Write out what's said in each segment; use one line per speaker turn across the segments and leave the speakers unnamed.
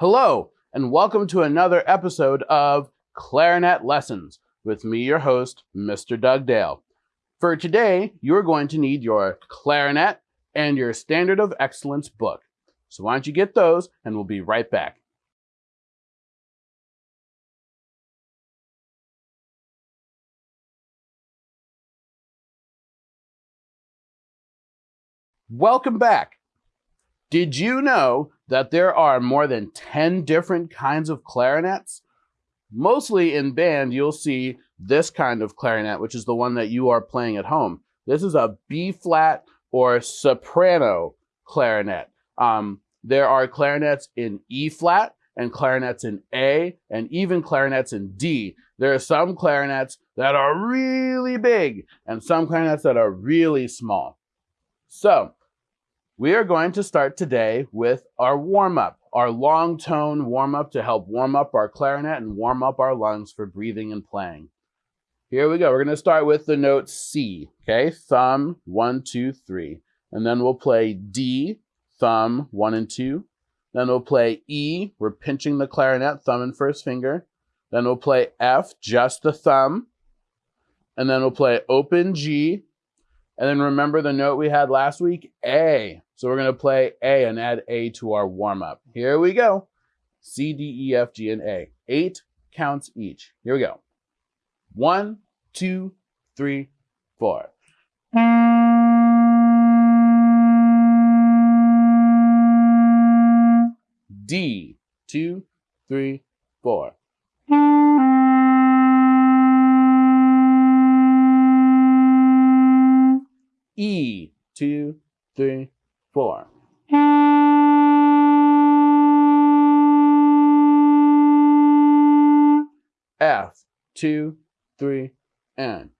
Hello, and welcome to another episode of Clarinet Lessons with me, your host, Mr. Doug Dale. For today, you're going to need your clarinet and your Standard of Excellence book. So why don't you get those, and we'll be right back. Welcome back. Did you know that there are more than 10 different kinds of clarinets? Mostly in band, you'll see this kind of clarinet, which is the one that you are playing at home. This is a B flat or soprano clarinet. Um, there are clarinets in E flat and clarinets in A and even clarinets in D. There are some clarinets that are really big and some clarinets that are really small. So we are going to start today with our warm-up, our long tone warm-up to help warm up our clarinet and warm up our lungs for breathing and playing. Here we go. We're going to start with the note C, okay? Thumb, one, two, three. And then we'll play D, thumb, one and two. Then we'll play E, we're pinching the clarinet, thumb and first finger. Then we'll play F, just the thumb. And then we'll play open G. And then remember the note we had last week, A. So we're going to play A and add A to our warm up. Here we go. C, D, E, F, G, and A. Eight counts each. Here we go. One, two, three, four. D, two, three, four. E, two, three, four. F, two, three, and.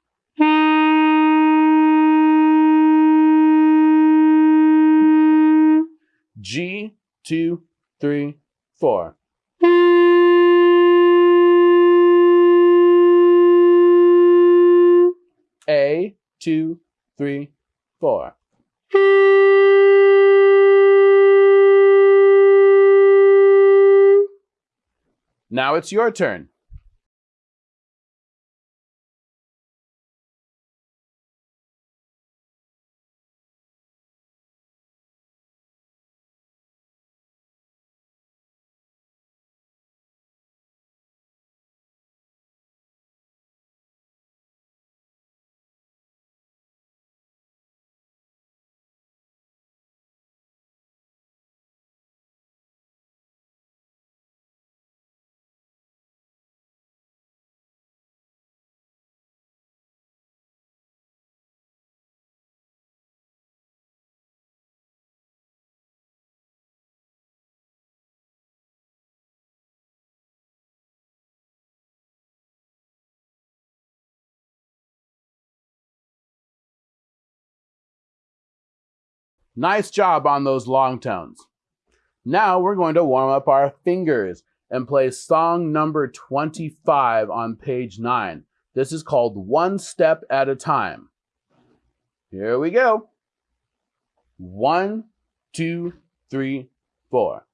G, two, three, four. A, two, three, four. Now it's your turn. Nice job on those long tones. Now we're going to warm up our fingers and play song number 25 on page 9. This is called One Step at a Time. Here we go. One, two, three, four.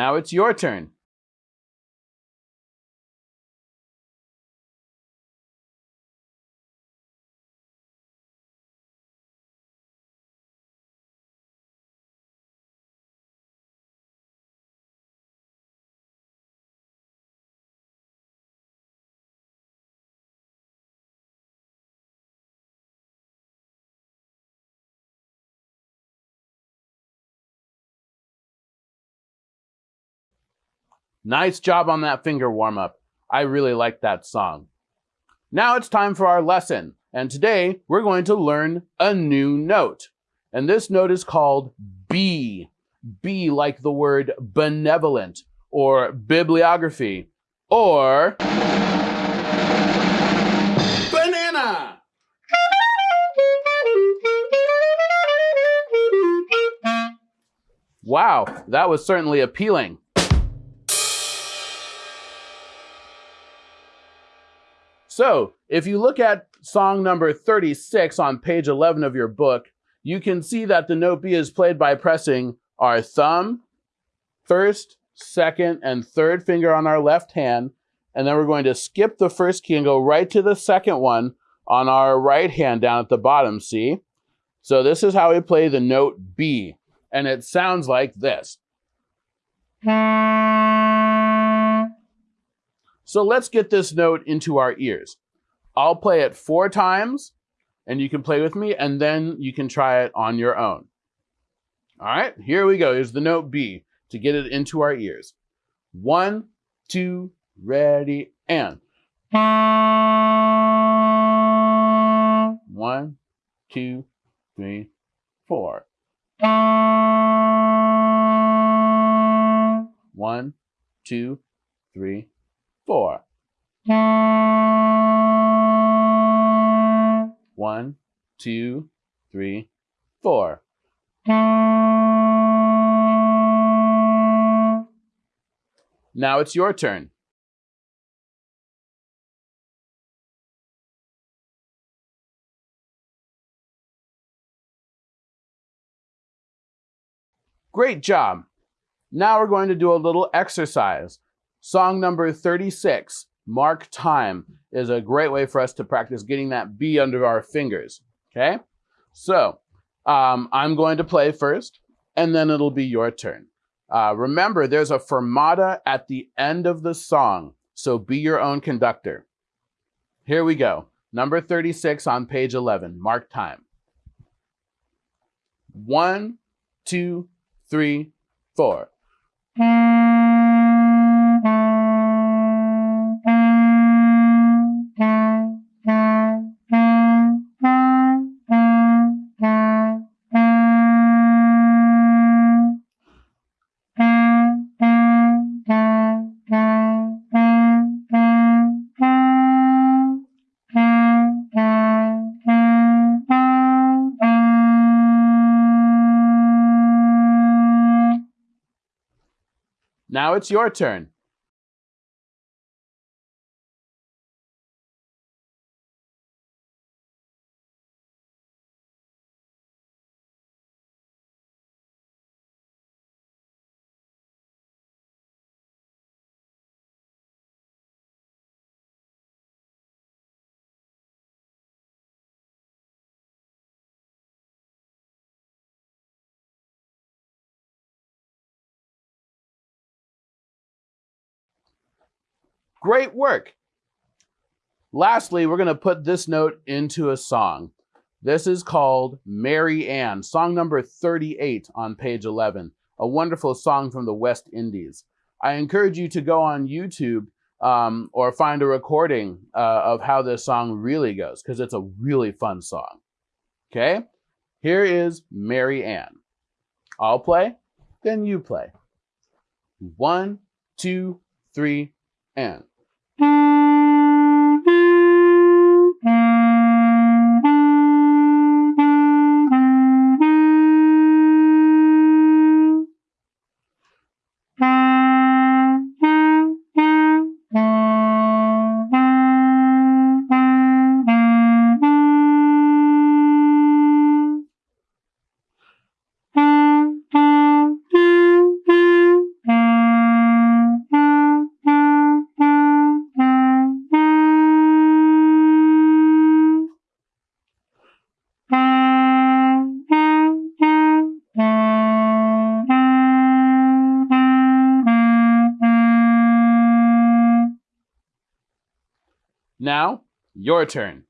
Now it's your turn. Nice job on that finger warm up. I really like that song. Now it's time for our lesson. And today we're going to learn a new note. And this note is called B. B like the word benevolent or bibliography. or banana. Wow, that was certainly appealing. So, if you look at song number 36 on page 11 of your book, you can see that the note B is played by pressing our thumb, first, second, and third finger on our left hand. And then we're going to skip the first key and go right to the second one on our right hand down at the bottom, see? So this is how we play the note B. And it sounds like this. So let's get this note into our ears. I'll play it four times and you can play with me and then you can try it on your own. All right, here we go. Here's the note B to get it into our ears. One, two, ready, and. One, two, three, four. One, two, three, four. One, two, three, four. Now it's your turn. Great job. Now we're going to do a little exercise. Song number 36, Mark Time, is a great way for us to practice getting that B under our fingers. Okay? So, um, I'm going to play first, and then it'll be your turn. Uh, remember, there's a fermata at the end of the song, so be your own conductor. Here we go. Number 36 on page 11, mark time. One, two, three, four. Now it's your turn. Great work. Lastly, we're going to put this note into a song. This is called Mary Ann, song number 38 on page 11, a wonderful song from the West Indies. I encourage you to go on YouTube um, or find a recording uh, of how this song really goes, because it's a really fun song. Okay? Here is Mary Ann. I'll play, then you play. One, two, three, and. Mm-hmm. Now, your turn.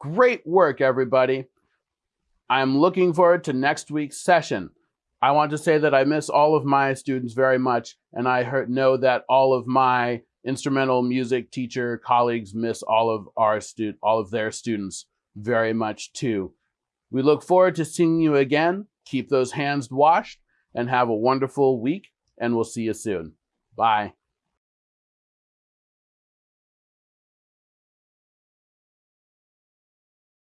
Great work, everybody. I'm looking forward to next week's session. I want to say that I miss all of my students very much, and I heard, know that all of my instrumental music teacher colleagues miss all of our stu- all of their students very much too. We look forward to seeing you again. Keep those hands washed and have a wonderful week, and we'll see you soon. Bye.